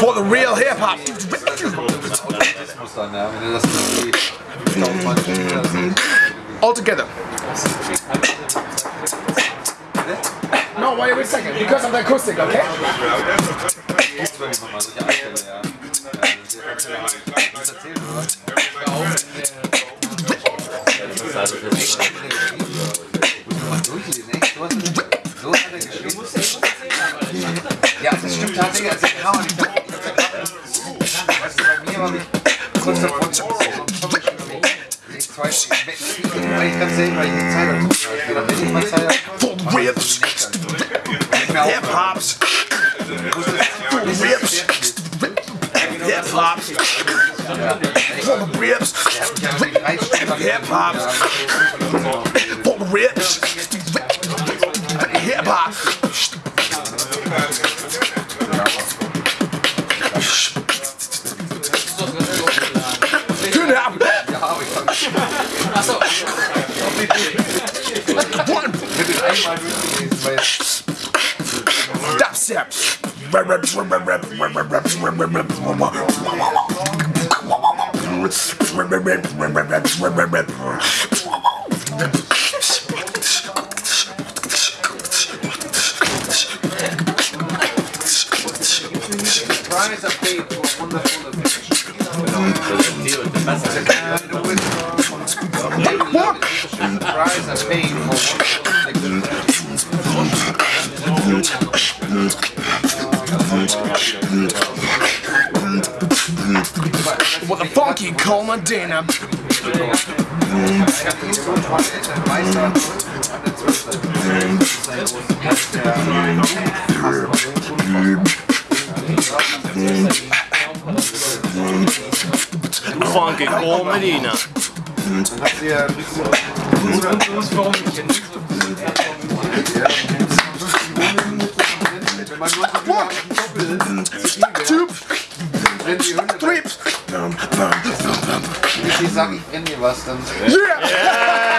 For the real hip hop. muss dann, ja, wenn du das nicht All together. No, wait, wait a second. Because of the acoustic, okay? The ribs. Hip hops. The ribs. Hip hops. The ribs. Hip hops. The ribs. Hip hop. Einmal durchgelesen, weil Dubstep. Price are paid for wonderful Price are paid for What the fuck you call my dinner? Funky Cold Medina. Two, Wenn die Hunde three. wenn die sagen, ich brenn dir was, dann Yeah!